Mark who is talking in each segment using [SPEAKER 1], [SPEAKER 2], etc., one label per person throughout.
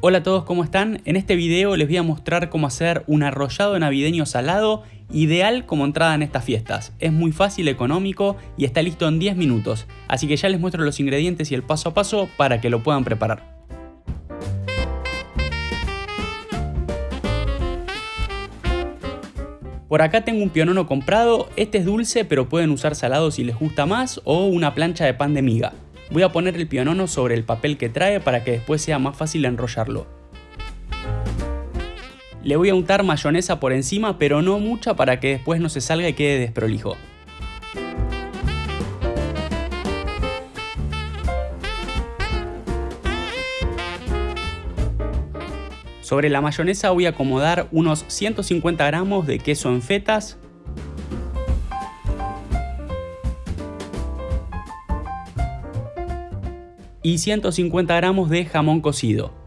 [SPEAKER 1] Hola a todos, ¿cómo están? En este video les voy a mostrar cómo hacer un arrollado navideño salado ideal como entrada en estas fiestas. Es muy fácil, económico y está listo en 10 minutos, así que ya les muestro los ingredientes y el paso a paso para que lo puedan preparar. Por acá tengo un pionono comprado, este es dulce pero pueden usar salado si les gusta más o una plancha de pan de miga. Voy a poner el pionono sobre el papel que trae para que después sea más fácil enrollarlo. Le voy a untar mayonesa por encima, pero no mucha para que después no se salga y quede desprolijo. Sobre la mayonesa voy a acomodar unos 150 gramos de queso en fetas, y 150 gramos de jamón cocido.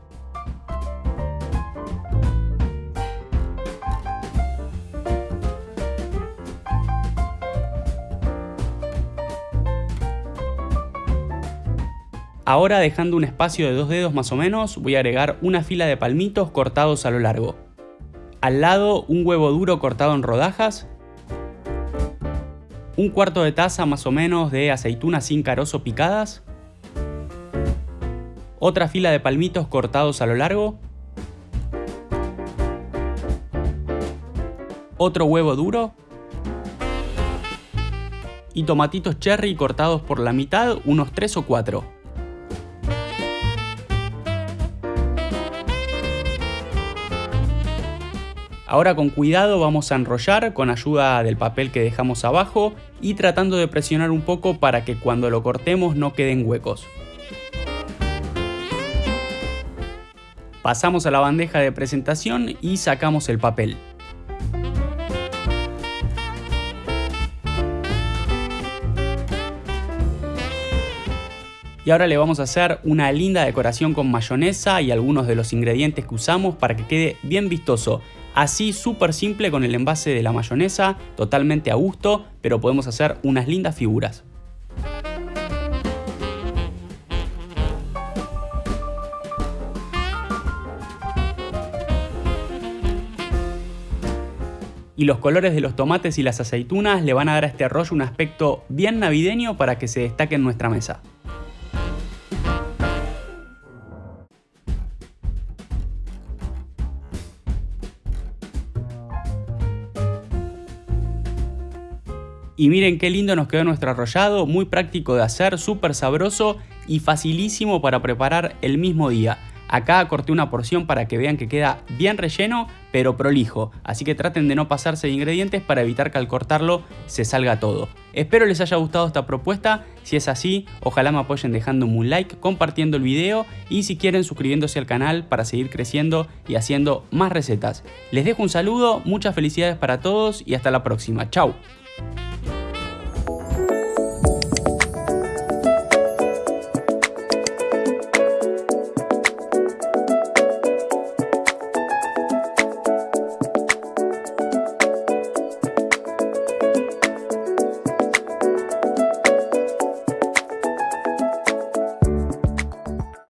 [SPEAKER 1] Ahora dejando un espacio de dos dedos más o menos, voy a agregar una fila de palmitos cortados a lo largo. Al lado un huevo duro cortado en rodajas, un cuarto de taza más o menos de aceitunas sin carozo picadas, otra fila de palmitos cortados a lo largo, otro huevo duro y tomatitos cherry cortados por la mitad, unos 3 o 4. Ahora con cuidado vamos a enrollar con ayuda del papel que dejamos abajo y tratando de presionar un poco para que cuando lo cortemos no queden huecos. Pasamos a la bandeja de presentación y sacamos el papel. Y ahora le vamos a hacer una linda decoración con mayonesa y algunos de los ingredientes que usamos para que quede bien vistoso. Así súper simple con el envase de la mayonesa, totalmente a gusto, pero podemos hacer unas lindas figuras. y los colores de los tomates y las aceitunas le van a dar a este arroyo un aspecto bien navideño para que se destaque en nuestra mesa. Y miren qué lindo nos quedó nuestro arrollado, muy práctico de hacer, súper sabroso y facilísimo para preparar el mismo día. Acá corté una porción para que vean que queda bien relleno, pero prolijo, así que traten de no pasarse de ingredientes para evitar que al cortarlo se salga todo. Espero les haya gustado esta propuesta, si es así, ojalá me apoyen dejando un like, compartiendo el video y si quieren suscribiéndose al canal para seguir creciendo y haciendo más recetas. Les dejo un saludo, muchas felicidades para todos y hasta la próxima, chao.